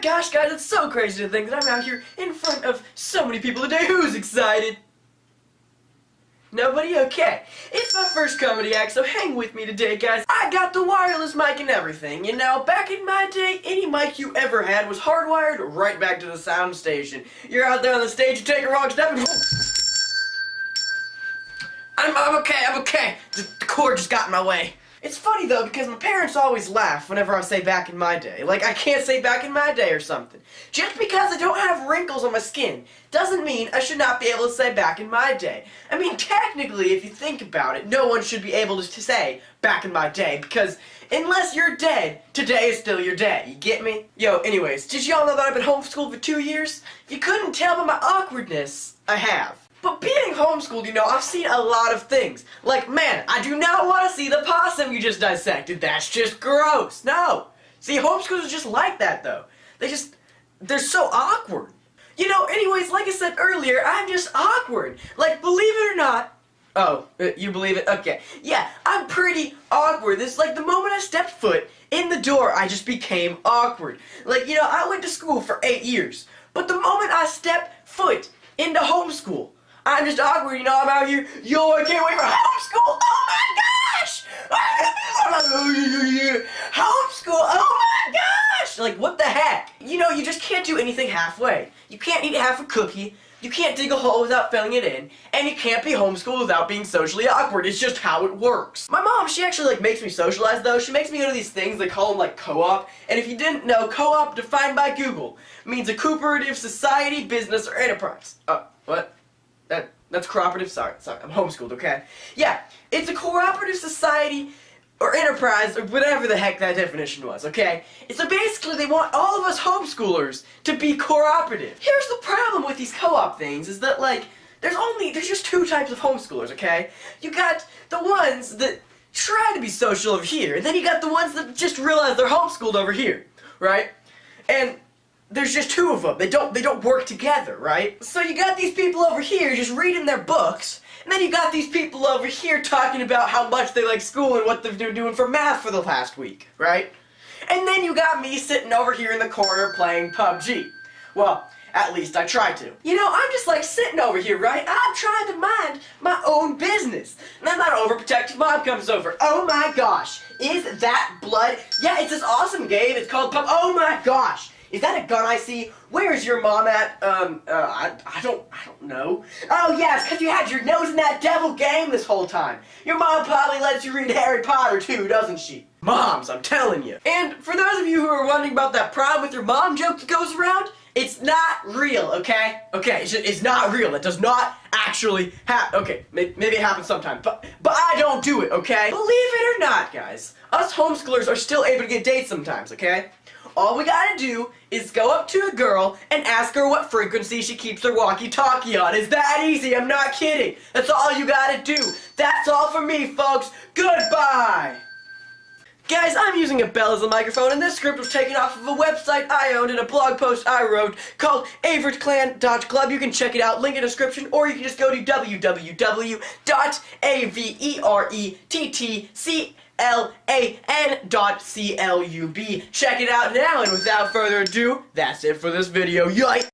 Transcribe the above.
gosh, guys, it's so crazy to think that I'm out here in front of so many people today. Who's excited? Nobody? Okay. It's my first comedy act, so hang with me today, guys. I got the wireless mic and everything. You know, back in my day, any mic you ever had was hardwired right back to the sound station. You're out there on the stage, you take a wrong step and... I'm, I'm okay, I'm okay. The, the cord just got in my way. It's funny though because my parents always laugh whenever I say back in my day. Like I can't say back in my day or something. Just because I don't have wrinkles on my skin doesn't mean I should not be able to say back in my day. I mean technically if you think about it, no one should be able to say back in my day because unless you're dead, today is still your day. You get me? Yo, anyways, did y'all know that I've been homeschooled for two years? If you couldn't tell by my awkwardness, I have. But being homeschooled, you know, I've seen a lot of things. Like, man, I do not want to see the possum you just dissected. That's just gross. No. See, homeschoolers are just like that, though. They just, they're so awkward. You know, anyways, like I said earlier, I'm just awkward. Like, believe it or not, Oh, uh, you believe it? Okay. Yeah, I'm pretty awkward. This like the moment I stepped foot in the door, I just became awkward. Like, you know, I went to school for eight years. But the moment I stepped foot into homeschool, I'm just awkward, you know, I'm out here, yo, I can't wait for homeschool, oh my gosh! Oh, homeschool, oh my gosh! Like, what the heck? You know, you just can't do anything halfway. You can't eat half a cookie, you can't dig a hole without filling it in, and you can't be homeschooled without being socially awkward. It's just how it works. My mom, she actually like makes me socialize though. She makes me go to these things, they call them like co-op, and if you didn't know, co-op defined by Google means a cooperative society, business, or enterprise. Oh, what? That that's cooperative. Sorry, sorry. I'm homeschooled. Okay. Yeah, it's a cooperative society or enterprise or whatever the heck that definition was. Okay. So basically, they want all of us homeschoolers to be cooperative. Here's the problem with these co-op things: is that like there's only there's just two types of homeschoolers. Okay. You got the ones that try to be social over here, and then you got the ones that just realize they're homeschooled over here, right? And there's just two of them. They don't they don't work together, right? So you got these people over here just reading their books, and then you got these people over here talking about how much they like school and what they've been doing for math for the last week, right? And then you got me sitting over here in the corner playing PUBG. Well, at least I try to. You know, I'm just like sitting over here, right? I'm trying to mind my own business. And then that overprotective mom comes over. Oh my gosh, is that blood? Yeah, it's this awesome game. It's called Pub. Oh my gosh. Is that a gun I see? Where's your mom at? Um, uh, I, I don't, I don't know. Oh yes, because you had your nose in that devil game this whole time. Your mom probably lets you read Harry Potter too, doesn't she? Moms, I'm telling you. And for those of you who are wondering about that problem with your mom joke that goes around, it's not real, okay? Okay, it's, just, it's not real. It does not actually happen. Okay, maybe, maybe it happens sometime, but but I don't do it, okay? Believe it or not, guys, us homeschoolers are still able to get dates sometimes, okay? All we gotta do is go up to a girl and ask her what frequency she keeps her walkie-talkie on. Is that easy? I'm not kidding. That's all you gotta do. That's all for me, folks. Goodbye! Guys, I'm using a Bell as a microphone, and this script was taken off of a website I owned and a blog post I wrote called AverettClan.club. You can check it out, link in the description, or you can just go to www.averettc L-A-N dot C-L-U-B. Check it out now, and without further ado, that's it for this video. Yikes!